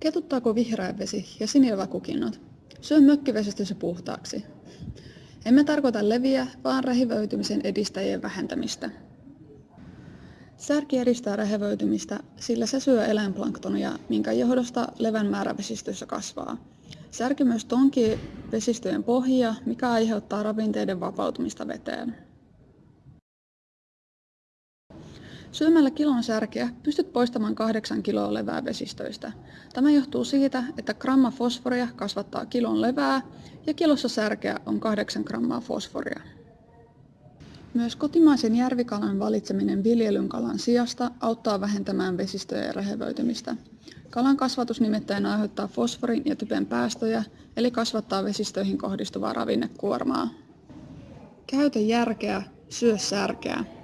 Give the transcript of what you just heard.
Ketuttaako vihreä vesi ja sinileväkukinnot? Syö mökkivesistössä puhtaaksi. Emme tarkoita leviä, vaan rehevöitymisen edistäjien vähentämistä. Särki edistää rehevöitymistä, sillä se syö eläinplanktonia, minkä johdosta levän määrä vesistöissä kasvaa. Särki myös tonkii vesistöjen pohjia, mikä aiheuttaa ravinteiden vapautumista veteen. Syömällä kilon särkeä pystyt poistamaan kahdeksan kiloa levää vesistöistä. Tämä johtuu siitä, että gramma fosforia kasvattaa kilon levää ja kilossa särkeä on 8 grammaa fosforia. Myös kotimaisen järvikalan valitseminen viljelyn kalan sijasta auttaa vähentämään vesistöjen rehevöitymistä. Kalan kasvatus nimittäin aiheuttaa fosforin ja typen päästöjä, eli kasvattaa vesistöihin kohdistuvaa ravinnekuormaa. Käytä järkeä, syö särkeä.